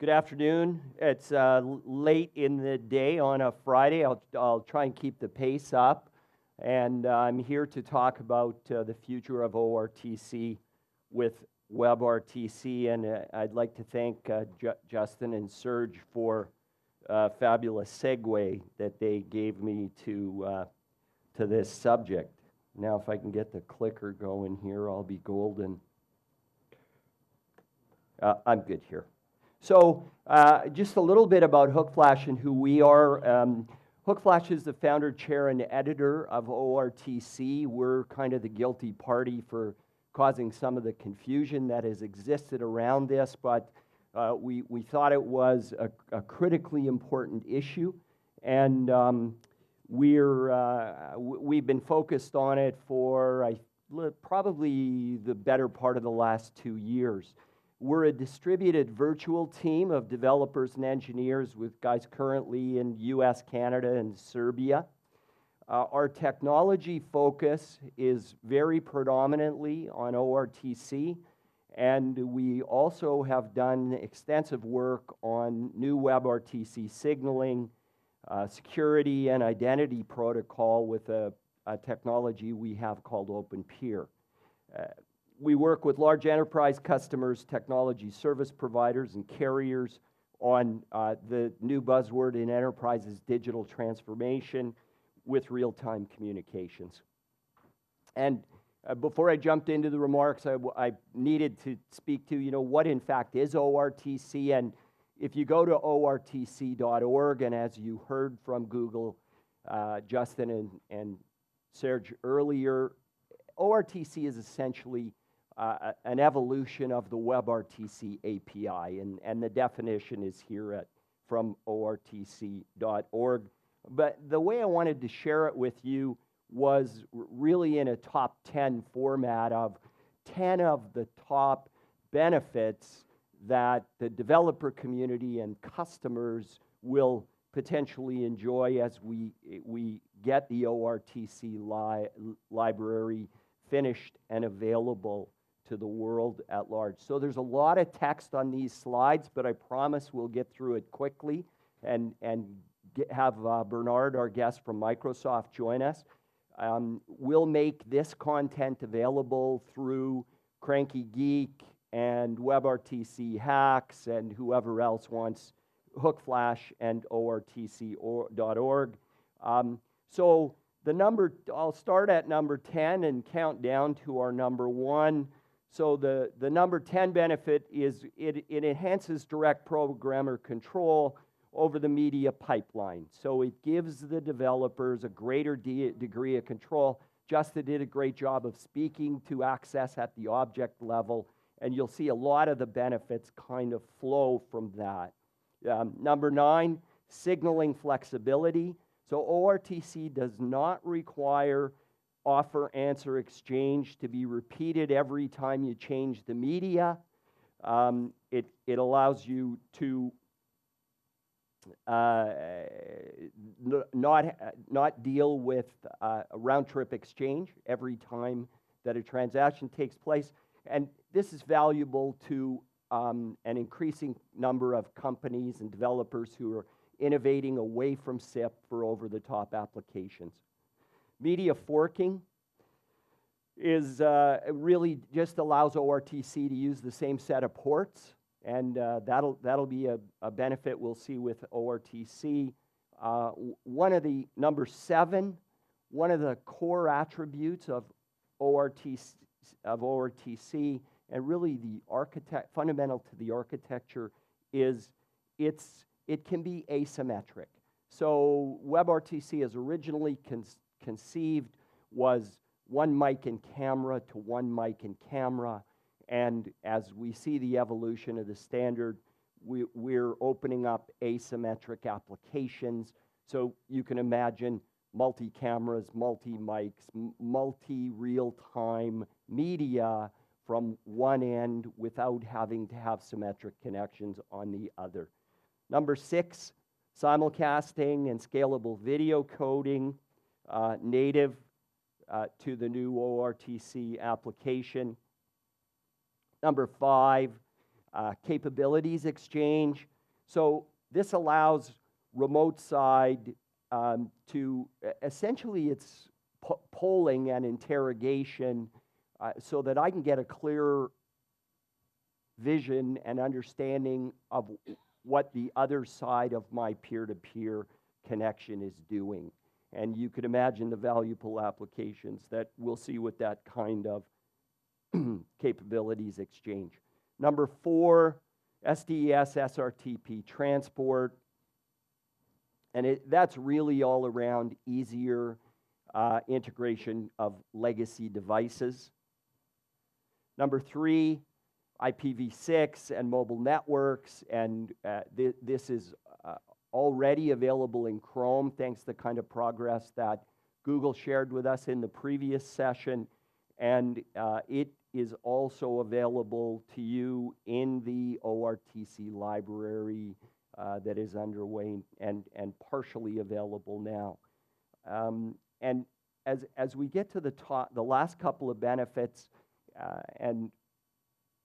Good afternoon. It's uh, late in the day on a Friday. I'll, I'll try and keep the pace up. And uh, I'm here to talk about uh, the future of ORTC with WebRTC. And uh, I'd like to thank uh, Justin and Serge for a fabulous segue that they gave me to, uh, to this subject. Now, if I can get the clicker going here, I'll be golden. I'm good here. So uh, just a little bit about Hookflash and who we are. Um, Hookflash is the founder, chair, and editor of ORTC. We're kind of the guilty party for causing some of the confusion that has existed around this, but uh, we, we thought it was a, a critically important issue. And um, we're, uh, we've been focused on it for I, probably the better part of the last two years. We're a distributed virtual team of developers and engineers with guys currently in US, Canada, and Serbia. Uh, our technology focus is very predominantly on ORTC, and we also have done extensive work on new WebRTC signaling, uh, security, and identity protocol with a, a, technology we have called OpenPeer. Uh, we work with large enterprise customers, technology service providers, and carriers on uh, the new buzzword in enterprises digital transformation with real time communications. And uh, before I jumped into the remarks, I, I, needed to speak to, you know, what in fact is ORTC. And if you go to ortc.org, and as you heard from Google, uh, Justin and, and Serge earlier, ORTC is essentially uh, an evolution of the WebRTC API, and, and the definition is here at, from ortc.org. But the way I wanted to share it with you was really in a top 10 format of 10 of the top benefits that the developer community and customers will potentially enjoy as we, we get the ORTC li library finished and available to the world at large. So there's a lot of text on these slides, but I promise we'll get through it quickly and, and get, have uh, Bernard, our guest from Microsoft, join us. Um, we'll make this content available through Kranky Geek and WebRTC Hacks and whoever else wants Hookflash and ORTC.org. Um, so the number, I'll start at number 10 and count down to our number one. So the, the number 10 benefit is it, it enhances direct programmer control over the media pipeline. So it gives the developers a greater de degree of control. Justin did a great job of speaking to access at the object level, and you'll see a lot of the benefits kind of flow from that. Um, number nine, signaling flexibility. So ORTC does not require offer answer exchange to be repeated every time you change the media. Um, it, it allows you to uh, not, not deal with uh, a round trip exchange every time that a transaction takes place. And this is valuable to um, an increasing number of companies and developers who are innovating away from SIP for over the top applications. Media forking is uh, really just allows ORTC to use the same set of ports, and uh, that'll, that'll be a, a, benefit we'll see with ORTC. Uh, one of the, number seven, one of the core attributes of ORTC, of ORTC and really the architect, fundamental to the architecture is it's, it can be asymmetric. So WebRTC is originally conceived was one mic and camera to one mic and camera. And as we see the evolution of the standard, we, we're opening up asymmetric applications. So you can imagine multi cameras, multi mics, multi real time media from one end without having to have symmetric connections on the other. Number six, simulcasting and scalable video coding, uh, native uh, to the new ORTC application. Number five, uh, capabilities exchange. So this allows remote side um, to essentially it's po polling and interrogation uh, so that I can get a clear vision and understanding of what the other side of my peer-to-peer connection is doing. And you could imagine the valuable applications that we'll see with that kind of capabilities exchange. Number four, SDES SRTP transport. And it, that's really all around easier uh, integration of legacy devices. Number three, IPv6 and mobile networks, and uh, th this is already available in Chrome thanks to the kind of progress that Google shared with us in the previous session, and uh, it is also available to you in the ORTC library uh, that is underway and, and partially available now. Um, and as, as we get to the, top, the last couple of benefits, uh, and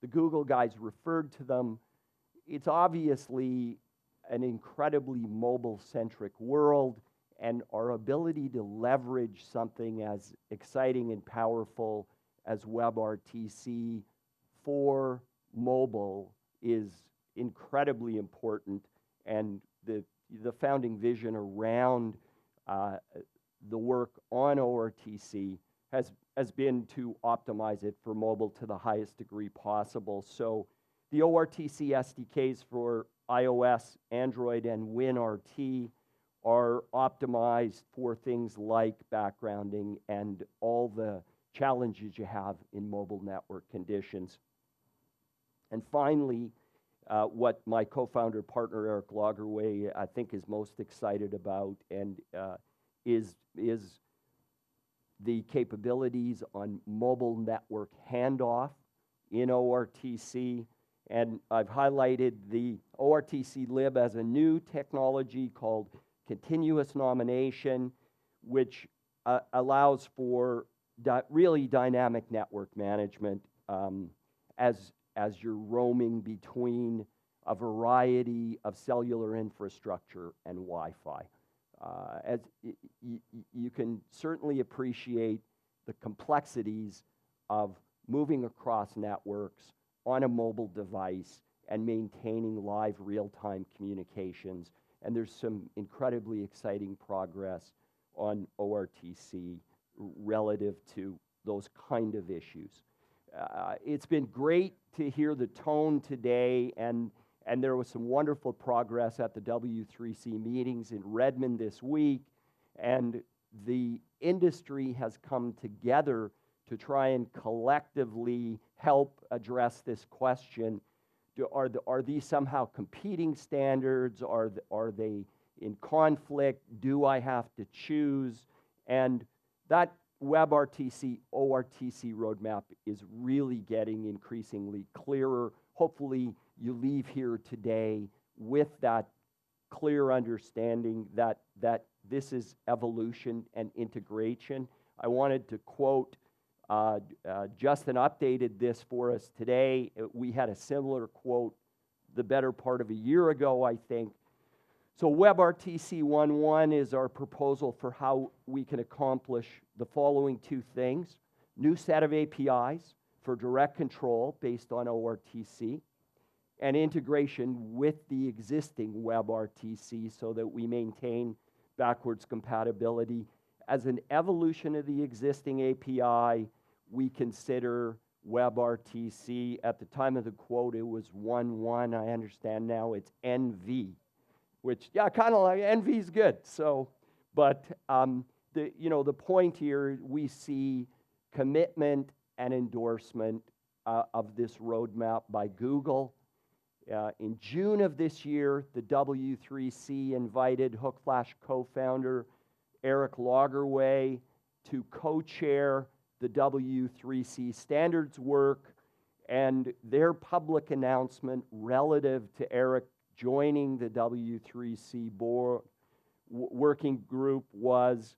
the Google guys referred to them, it's obviously an incredibly mobile-centric world, and our ability to leverage something as exciting and powerful as WebRTC for mobile is incredibly important, and the, the founding vision around uh, the work on ORTC has, has been to optimize it for mobile to the highest degree possible. So the ORTC SDKs for iOS, Android, and WinRT are optimized for things like backgrounding and all the challenges you have in mobile network conditions. And finally, uh, what my co-founder partner Erik Lagerway I think is most excited about and uh, is, is the capabilities on mobile network handoff in ORTC and I've highlighted the ORTC lib as a new technology called continuous nomination, which uh, allows for di really dynamic network management um, as, as you're roaming between a variety of cellular infrastructure and Wi-Fi. Uh, as you can certainly appreciate the complexities of moving across networks on a mobile device and maintaining live real-time communications. And there's some incredibly exciting progress on ORTC relative to those kind of issues. Uh, it's been great to hear the tone today, and, and there was some wonderful progress at the W3C meetings in Redmond this week, and the industry has come together to try and collectively help address this question. Do, are, the, are these somehow competing standards? Are, the, are they in conflict? Do I have to choose? And that WebRTC, ORTC roadmap is really getting increasingly clearer. Hopefully, you leave here today with that clear understanding that, that this is evolution and integration. I wanted to quote uh, uh, Justin updated this for us today. Uh, we had a similar quote the better part of a year ago, I think. So WebRTC 1.1 is our proposal for how we can accomplish the following two things. New set of APIs for direct control based on ORTC and integration with the existing WebRTC so that we maintain backwards compatibility as an evolution of the existing API, we consider WebRTC. At the time of the quote, it was 1.1. I understand now it's NV, which, yeah, kind of like NV is good. So, but um, the, you know, the point here, we see commitment and endorsement uh, of this roadmap by Google. Uh, in June of this year, the W3C invited Hookflash co-founder Erik Lagerway to co-chair the W3C standards work and their public announcement relative to Erik joining the W3C board working group was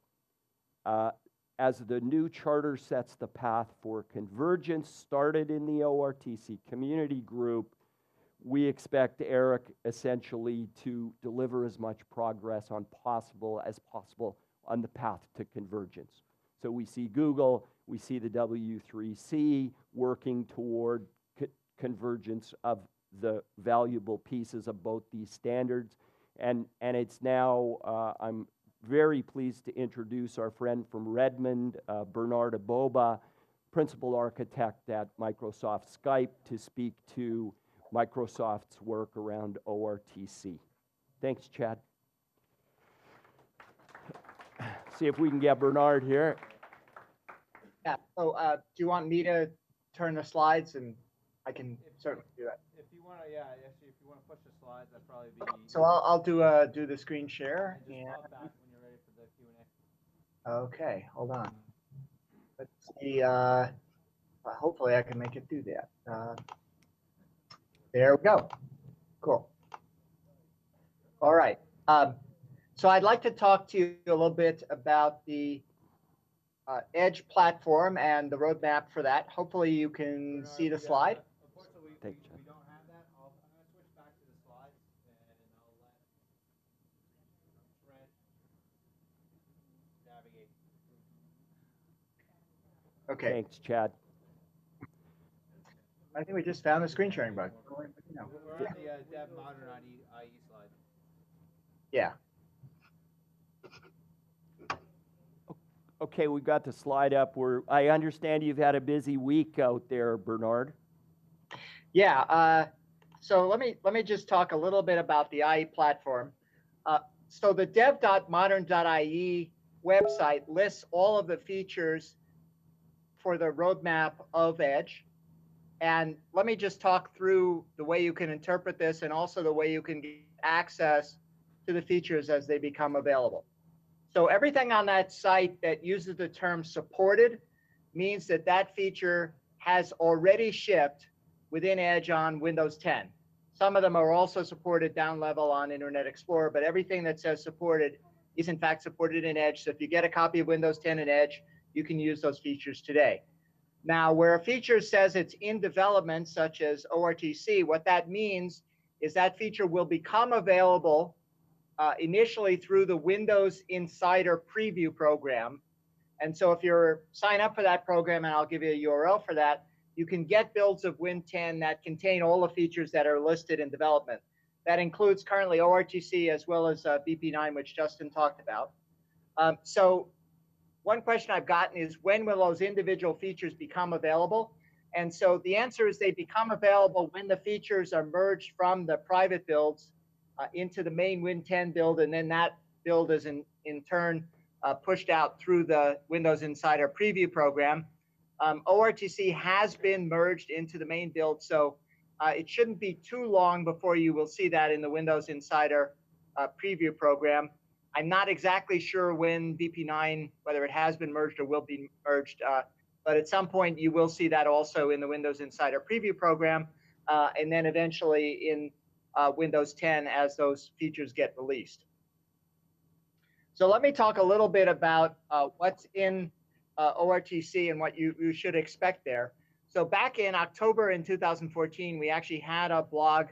uh, as the new charter sets the path for convergence started in the ORTC community group, we expect Erik essentially to deliver as much progress on possible as possible on the path to convergence. So we see Google, we see the W3C working toward co convergence of the valuable pieces of both these standards. And, and it's now, uh, I'm very pleased to introduce our friend from Redmond, uh, Bernard Aboba, principal architect at Microsoft Skype, to speak to Microsoft's work around ORTC. Thanks, Chad. See if we can get Bernard here. Yeah, so uh, do you want me to turn the slides and I can certainly do that. If you want to, yeah, actually, if you want to push the slides, that'd probably be. So I'll, I'll do, uh, do the screen share. And and- just pop back when you're ready for the Q and A. Okay, hold on. Let's see, uh, hopefully I can make it do that. Uh, There we go. Cool. All right. Um, so I'd like to talk to you a little bit about the uh, Edge platform and the roadmap for that. Hopefully you can Bernard, see the we, uh, slide. Unfortunately, we, Thank we, you, we don't have that. I'll, I'm gonna switch back to the slides and I'll let Trent navigate. Okay, Thanks, Chad. I think we just found the screen sharing button. No. We're on the uh, Dev Modern IE, IE slide. Yeah, Okay, we've got the slide up. We're, I understand you've had a busy week out there, Bernard. Yeah, uh, so let me let me just talk a little bit about the IE platform. Uh, so the dev.modern.ie website lists all of the features for the roadmap of Edge. And let me just talk through the way you can interpret this and also the way you can get access to the features as they become available. So everything on that site that uses the term supported means that that feature has already shipped within Edge on Windows 10. Some of them are also supported down level on Internet Explorer, but everything that says supported is in fact supported in Edge. So if you get a copy of Windows 10 in Edge, you can use those features today. Now, where a feature says it's in development, such as ORTC, what that means is that feature will become available uh, initially through the Windows Insider Preview program. And so if you're sign up for that program, and I'll give you a URL for that, you can get builds of Win 10 that contain all the features that are listed in development. That includes currently ORTC as well as uh, VP9, which Justin talked about. Um, so one question I've gotten is when will those individual features become available? And so the answer is they become available when the features are merged from the private builds uh, into the main Win 10 build, and then that build is in, in turn uh, pushed out through the Windows Insider Preview program. Um, ORTC has been merged into the main build, so uh, it shouldn't be too long before you will see that in the Windows Insider uh, Preview program. I'm not exactly sure when VP9, whether it has been merged or will be merged, uh, but at some point you will see that also in the Windows Insider Preview program, uh, and then eventually in uh, Windows 10 as those features get released. So let me talk a little bit about uh, what's in uh, ORTC and what you, you should expect there. So back in October in 2014, we actually had a blog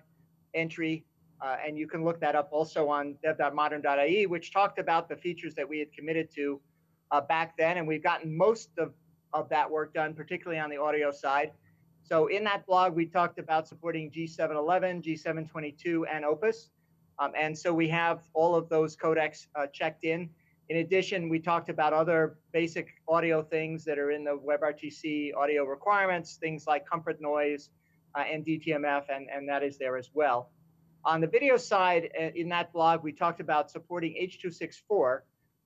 entry, uh, and you can look that up also on dev.modern.ie, which talked about the features that we had committed to uh, back then, and we've gotten most of, of that work done, particularly on the audio side. So in that blog, we talked about supporting G711, G722, and Opus. Um, and so we have all of those codecs uh, checked in. In addition, we talked about other basic audio things that are in the WebRTC audio requirements, things like comfort noise uh, and DTMF, and, and that is there as well. On the video side, uh, in that blog, we talked about supporting H.264,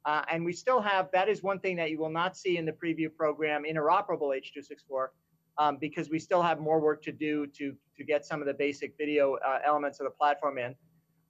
uh, and we still have, that is one thing that you will not see in the preview program, interoperable H.264, um, because we still have more work to do to, to get some of the basic video uh, elements of the platform in.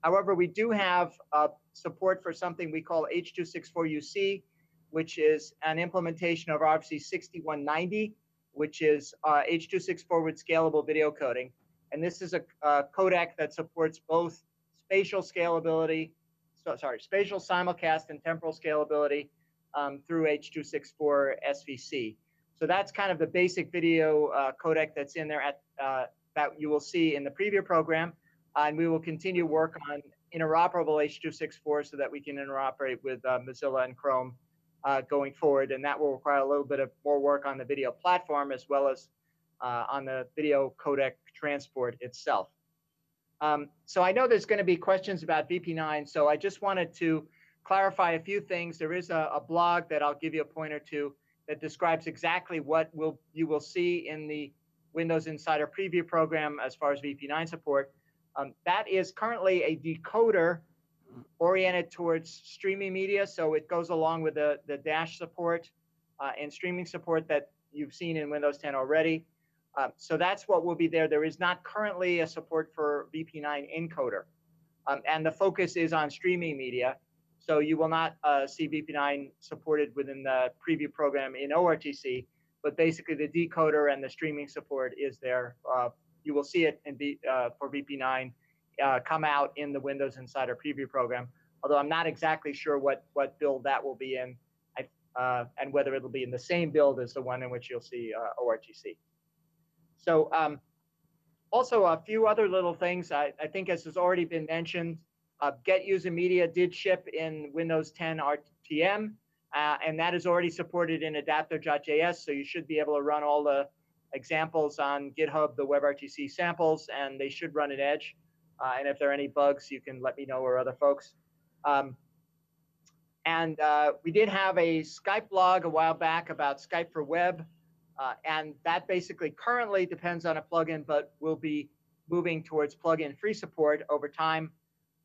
However, we do have uh, support for something we call H.264UC, which is an implementation of RFC 6190, which is uh, H.264 with scalable video coding. And this is a, a codec that supports both spatial scalability, so, sorry, spatial simulcast and temporal scalability um, through H.264 SVC. So that's kind of the basic video uh, codec that's in there. At uh, that you will see in the preview program. and we will continue work on interoperable H.264 so that we can interoperate with uh, Mozilla and Chrome uh, going forward. And that will require a little bit of more work on the video platform as well as uh, on the video codec transport itself. Um, so I know there's going to be questions about VP9, so I just wanted to clarify a few things. There is a, a blog that I'll give you a pointer to that describes exactly what will you will see in the Windows Insider Preview program as far as VP9 support. Um, that is currently a decoder oriented towards streaming media, so it goes along with the, the dash support uh, and streaming support that you've seen in Windows 10 already. Um, so that's what will be there. There is not currently a support for VP9 encoder. Um, and the focus is on streaming media. So you will not uh, see VP9 supported within the preview program in ORTC, but basically the decoder and the streaming support is there. Uh, you will see it in v, uh, for VP9 uh, come out in the Windows Insider preview program, although I'm not exactly sure what, what build that will be in I, uh, and whether it'll be in the same build as the one in which you'll see uh, ORTC. So um, also a few other little things. I, I think as has already been mentioned, uh, Get User Media did ship in Windows 10 RTM, uh, and that is already supported in adapter.js. So you should be able to run all the examples on GitHub, the WebRTC samples, and they should run in Edge. Uh, and if there are any bugs, you can let me know or other folks. Um, and uh, we did have a Skype blog a while back about Skype for Web. Uh, and that basically currently depends on a plugin, but will be moving towards plugin free support over time.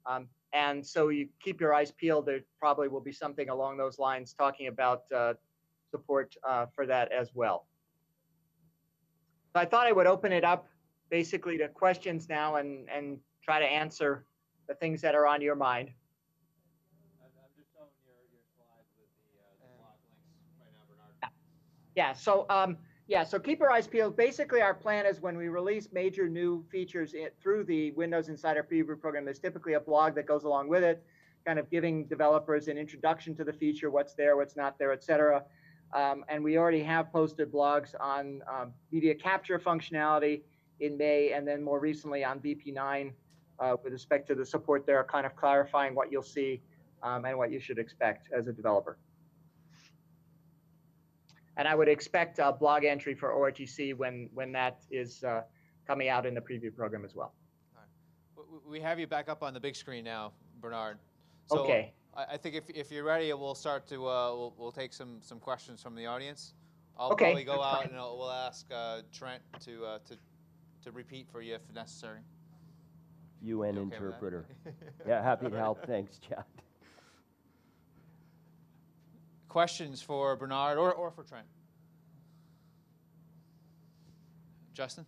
Um, and so you keep your eyes peeled. There probably will be something along those lines talking about uh, support uh, for that as well. So I thought I would open it up basically to questions now and, and try to answer the things that are on your mind. I'm, I'm just showing your, your slides with the, uh, the blog links right now, Bernard. Yeah, so um, yeah, so keep your eyes peeled. Basically, our plan is when we release major new features through the Windows Insider Preview program, there's typically a blog that goes along with it, kind of giving developers an introduction to the feature, what's there, what's not there, et cetera. Um, and we already have posted blogs on um, media capture functionality in May, and then more recently on VP9 uh, with respect to the support there, kind of clarifying what you'll see um, and what you should expect as a developer. And I would expect a blog entry for ORTC when, when that is uh, coming out in the preview program as well. W- We have you back up on the big screen now, Bernard. So Okay. I, I think if, if you're ready, we'll start to, uh, we'll, we'll take some, some questions from the audience. I'll Okay, probably go out and I'll, we'll ask uh, Trent to, uh, to, to repeat for you if necessary. UN okay interpreter. Yeah, happy to help. Thanks, Chad. Questions for Bernard or, or for Trent? Justin?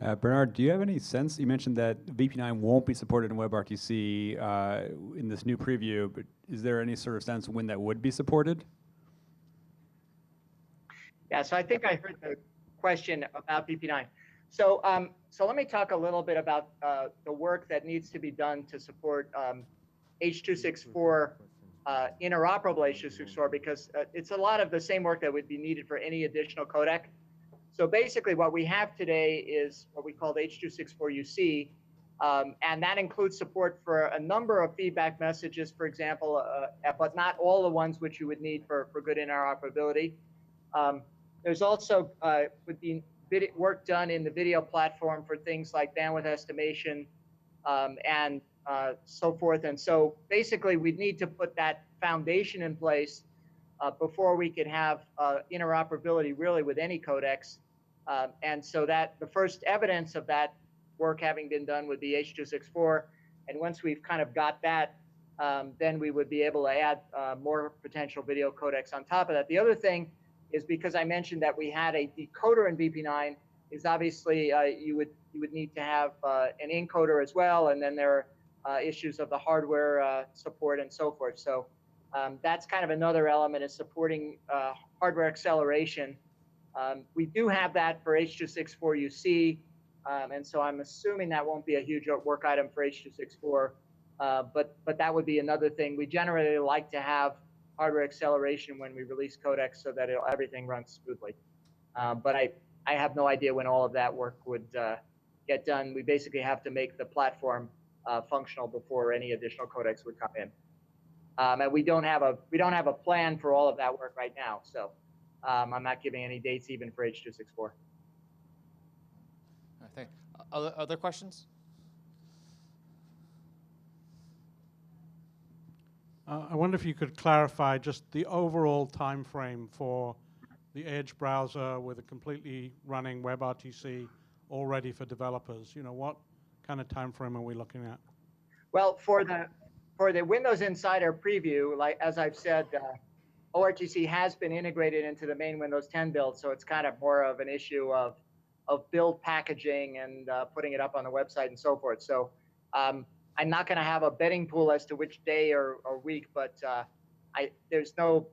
Uh, Bernard, do you have any sense? You mentioned that VP9 won't be supported in WebRTC uh, in this new preview, but is there any sort of sense when that would be supported? Yeah, so I think I heard the question about VP9. So, um, so let me talk a little bit about uh, the work that needs to be done to support um, H.264 uh, interoperable H.264 because uh, it's a lot of the same work that would be needed for any additional codec. So basically, what we have today is what we call H.264UC, um, and that includes support for a number of feedback messages, for example, uh, but not all the ones which you would need for, for good interoperability. Um, there's also uh, would be work done in the video platform for things like bandwidth estimation um, and uh, so forth. And so basically, we'd need to put that foundation in place uh, before we could have uh, interoperability really with any codecs. Um, and so that the first evidence of that work having been done would be H.264. And once we've kind of got that, um, then we would be able to add uh, more potential video codecs on top of that. The other thing is because I mentioned that we had a decoder in VP9, is obviously uh, you would you would need to have uh, an encoder as well, and then there are issues of the hardware uh, support and so forth. So um, that's kind of another element is supporting uh, hardware acceleration. Um, we do have that for H.264UC, um, and so I'm assuming that won't be a huge work item for H.264. Uh, but but that would be another thing. We generally like to have hardware acceleration when we release codecs so that everything runs smoothly. Uh, but I I have no idea when all of that work would uh, get done. We basically have to make the platform uh, functional before any additional codecs would come in. Um, and we don't have a we don't have a plan for all of that work right now. So um, I'm not giving any dates even for H264. All right, thank, other, other questions? Uh, I wonder if you could clarify just the overall time frame for the Edge browser with a completely running WebRTC all ready for developers. You know, what kind of time frame are we looking at? Well, for the for the Windows Insider preview, like as I've said, uh, ORTC has been integrated into the main Windows 10 build, so it's kind of more of an issue of of build packaging and uh, putting it up on the website and so forth. So um, I'm not going to have a betting pool as to which day or, or week, but uh, I there's no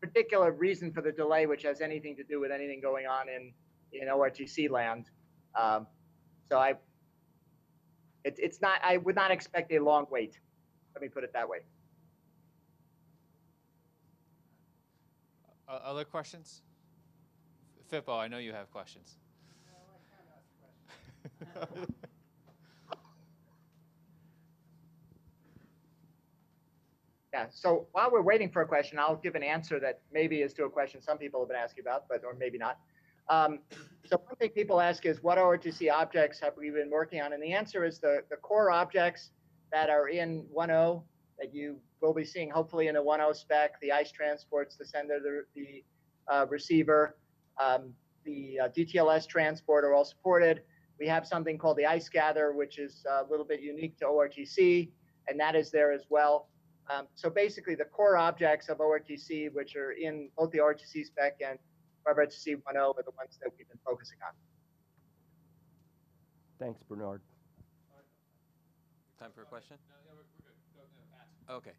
particular reason for the delay, which has anything to do with anything going on in in ORTC land. Um, so I it, it's not I would not expect a long wait. Let me put it that way. Uh, other questions? Fippo, I know you have questions. Yeah. So while we're waiting for a question, I'll give an answer that maybe is to a question some people have been asking about, but or maybe not. Um, so one thing people ask is what ORTC objects have we been working on? And the answer is the, the core objects that are in 1.0 that you will be seeing hopefully in a 1.0 spec, the ICE transports, the sender, the, the uh, receiver, um, the uh, DTLS transport are all supported. We have something called the ICE gather, which is a little bit unique to ORTC, and that is there as well. Um, so basically, the core objects of ORTC, which are in both the ORTC spec and WebRTC 1.0, are the ones that we've been focusing on. Thanks, Bernard. Time for a question? Okay.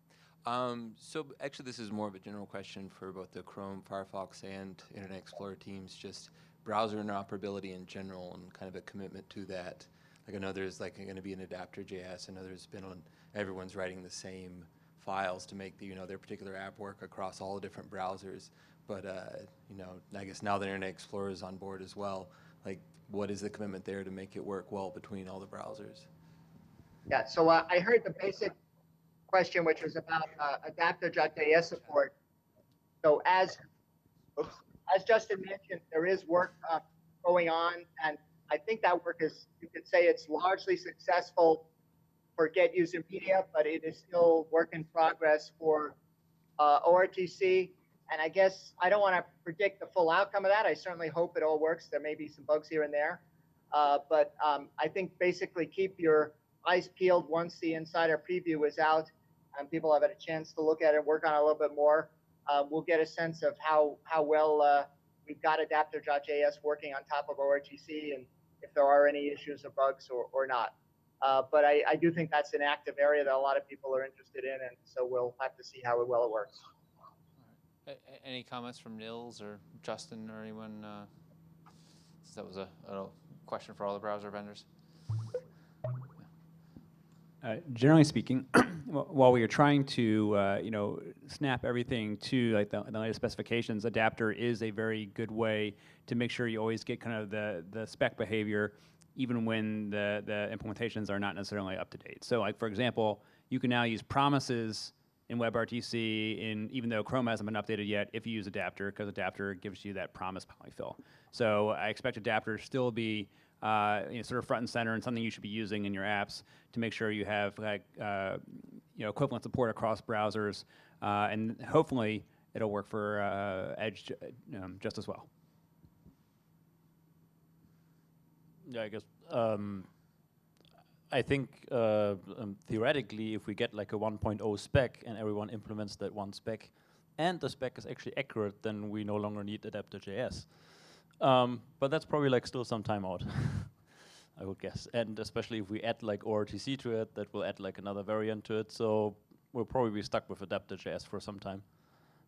Um, so actually, this is more of a general question for both the Chrome, Firefox, and Internet Explorer teams. Just browser interoperability in general, and kind of a commitment to that. Like I know there's like going to be an adapter JS. I know there's been on everyone's writing the same files to make the you know their particular app work across all the different browsers. But uh, you know, I guess now that Internet Explorer is on board as well, like what is the commitment there to make it work well between all the browsers? Yeah, so uh, I heard the basic question, which was about uh, adapter.js support. So as as Justin mentioned, there is work uh, going on, and I think that work is you could say it's largely successful for Get User Media, but it is still work in progress for uh, ORTC. And I guess I don't want to predict the full outcome of that. I certainly hope it all works. There may be some bugs here and there, uh, but um, I think basically keep your eyes peeled once the insider preview is out and people have had a chance to look at it, work on it a little bit more. Uh, we'll get a sense of how how well uh, we've got adapter.js working on top of ORTC and if there are any issues or bugs or, or not. Uh, but I, I do think that's an active area that a lot of people are interested in, and so we'll have to see how well it works. Any comments from Nils or Justin or anyone? Uh, since that was a, a question for all the browser vendors. Uh, generally speaking, while we are trying to, uh, you know, snap everything to like the, the latest specifications, adapter is a very good way to make sure you always get kind of the, the spec behavior, even when the, the implementations are not necessarily up to date. So, like for example, you can now use promises in WebRTC, in even though Chrome hasn't been updated yet, if you use adapter, because adapter gives you that promise polyfill. So I expect adapter to still be uh, you know, sort of front and center and something you should be using in your apps to make sure you have like uh, you know equivalent support across browsers, uh, and hopefully it'll work for uh, Edge um, just as well. Yeah, I guess. Um, I think uh, um, theoretically, if we get like a 1.0 spec and everyone implements that one spec, and the spec is actually accurate, then we no longer need adapter.js. Um, but that's probably like still some time out, I would guess. And especially if we add like ORTC to it, that will add like another variant to it. So we'll probably be stuck with adapter.js for some time.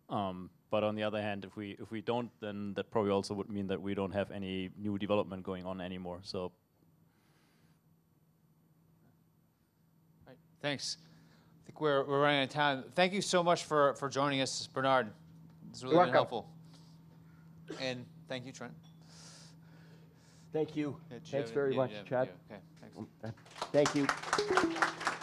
Um, but on the other hand, if we if we don't, then that probably also would mean that we don't have any new development going on anymore. So Right. Thanks. I think we're, we're running out of time. Thank you so much for, for joining us, Bernard. It's really been helpful. And thank you, Trent. Thank you. Yeah, did you Thanks very yeah, much, yeah, Chad. Okay, thanks. Thank you.